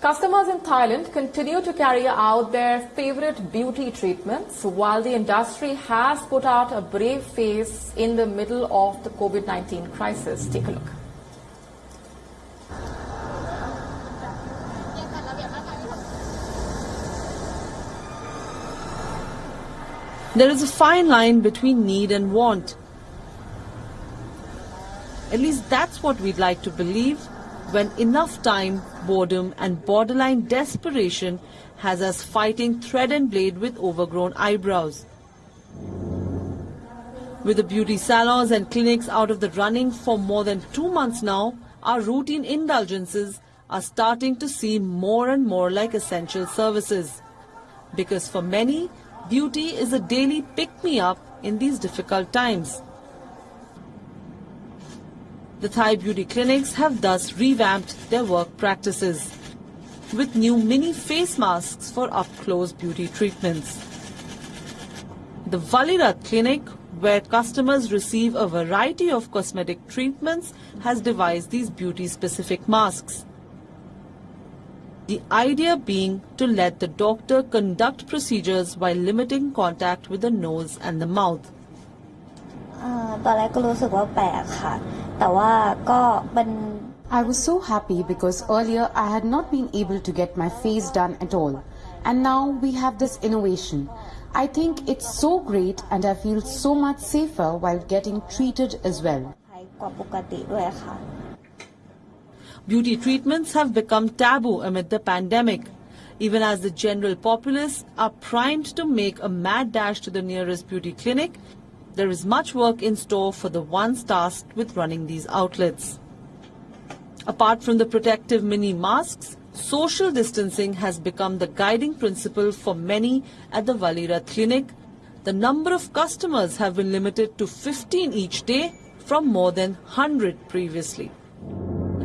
Customers in Thailand continue to carry out their favorite beauty treatments while the industry has put out a brave face in the middle of the COVID-19 crisis. Take a look. There is a fine line between need and want. At least that's what we'd like to believe when enough time, boredom and borderline desperation has us fighting thread and blade with overgrown eyebrows. With the beauty salons and clinics out of the running for more than two months now, our routine indulgences are starting to seem more and more like essential services. Because for many, beauty is a daily pick-me-up in these difficult times. The Thai beauty clinics have thus revamped their work practices with new mini face masks for up-close beauty treatments. The Valirat clinic, where customers receive a variety of cosmetic treatments, has devised these beauty-specific masks. The idea being to let the doctor conduct procedures while limiting contact with the nose and the mouth. ตอนแรกก็รู้สึกว่าแปลกค่ะ แต่ว่าก็เป็น I was so happy because earlier I had not been able to get my face done at all. And now we have this innovation. I think it's so great and I feel so much safer while getting treated as well. กว่าปกติด้วยค่ะ Beauty treatments have become taboo amid the pandemic, even as the general populace are primed to make a mad dash to the nearest beauty clinic. there is much work in store for the ones tasked with running these outlets. Apart from the protective mini masks, social distancing has become the guiding principle for many at the Valira clinic. The number of customers have been limited to 15 each day from more than 100 previously.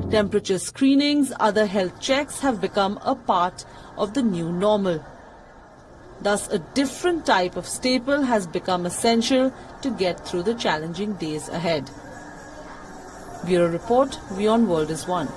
Temperature screenings, other health checks have become a part of the new normal. Thus, a different type of staple has become essential to get through the challenging days ahead. Bureau Report, WION World is One.